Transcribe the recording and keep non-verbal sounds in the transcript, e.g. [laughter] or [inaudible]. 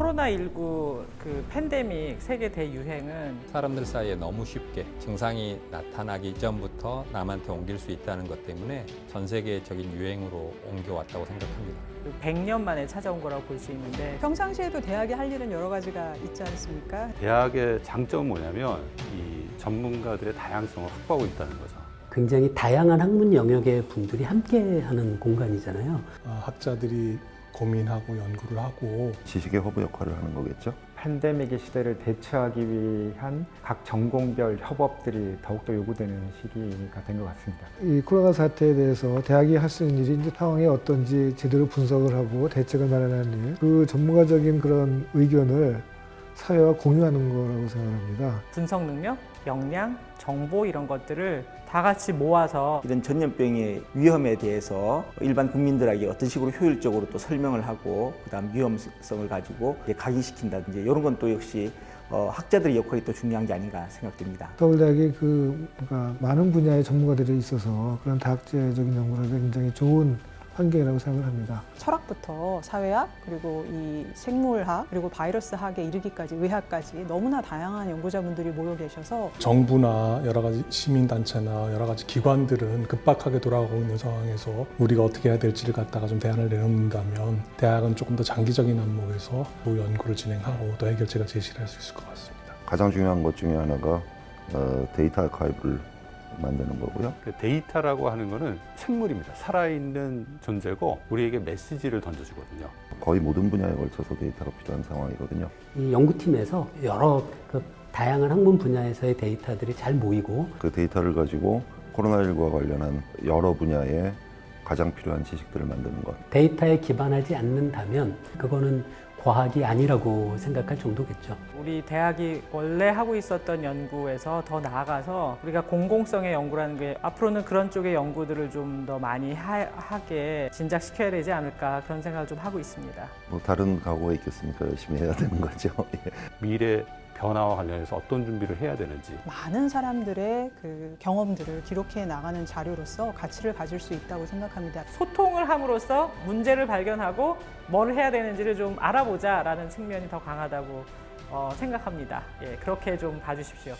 코로나19 그 팬데믹 세계 대유행은 사람들 사이에 너무 쉽게 증상이 나타나기 전부터 남한테 옮길 수 있다는 것 때문에 전 세계적인 유행으로 옮겨왔다고 생각합니다. 100년 만에 찾아온 거라고 볼 수 있는데 평상시에도 대학이 할 일은 여러 가지가 있지 않습니까? 대학의 장점은 뭐냐면 이 전문가들의 다양성을 확보하고 있다는 거죠. 굉장히 다양한 학문 영역의 분들이 함께하는 공간이잖아요. 아, 학자들이 고민하고 연구를 하고 지식의 허브 역할을 하는 거겠죠. 팬데믹의 시대를 대처하기 위한 각 전공별 협업들이 더욱더 요구되는 시기가 된 것 같습니다. 이 코로나 사태에 대해서 대학이 할 수 있는 일이 이제 상황이 어떤지 제대로 분석을 하고 대책을 마련하는 일, 그 전문가적인 그런 의견을 사회와 공유하는 거라고 생각합니다. 분석 능력, 역량, 정보 이런 것들을 다 같이 모아서 이런 전염병의 위험에 대해서 일반 국민들에게 어떤 식으로 효율적으로 또 설명을 하고 그다음 위험성을 가지고 이제 각인시킨다든지 이런 건 또 역시 어, 학자들의 역할이 또 중요한 게 아닌가 생각됩니다. 서울대학이 그 뭔가 많은 분야의 전문가들이 있어서 그런 다학제적인 연구를 하기 굉장히 좋은 환경이라고 생각을 합니다. 철학부터 사회학 그리고 이 생물학 그리고 바이러스학에 이르기까지 의학까지 너무나 다양한 연구자분들이 모여 계셔서 정부나 여러 가지 시민단체나 여러 가지 기관들은 급박하게 돌아가고 있는 상황에서 우리가 어떻게 해야 될지를 갖다가 좀 대안을 내놓는다면 대학은 조금 더 장기적인 안목에서 또 연구를 진행하고 또 해결책을 제시를 할 수 있을 것 같습니다. 가장 중요한 것 중에 하나가 어, 데이터 아카이브를 만드는 거고요. 그 데이터라고 하는 거는 생물입니다. 살아있는 존재고 우리에게 메시지를 던져주거든요. 거의 모든 분야에 걸쳐서 데이터가 필요한 상황이거든요. 이 연구팀에서 여러 그 다양한 학문 분야에서의 데이터들이 잘 모이고 그 데이터를 가지고 코로나19와 관련한 여러 분야에 가장 필요한 지식들을 만드는 것. 데이터에 기반하지 않는다면 그거는 과학이 아니라고 생각할 정도겠죠. 우리 대학이 원래 하고 있었던 연구에서 더 나아가서 우리가 공공성의 연구라는 게 앞으로는 그런 쪽의 연구들을 좀 더 많이 하, 하게 진작시켜야 되지 않을까 그런 생각을 좀 하고 있습니다. 뭐 다른 각오가 있겠습니까? 열심히 해야 되는 거죠. [laughs] 예. 미래 변화와 관련해서 어떤 준비를 해야 되는지 많은 사람들의 그 경험들을 기록해 나가는 자료로서 가치를 가질 수 있다고 생각합니다. 소통을 함으로써 문제를 발견하고 뭘 해야 되는지를 좀 알아보자라는 측면이 더 강하다고 어, 생각합니다. 예, 그렇게 좀 봐주십시오.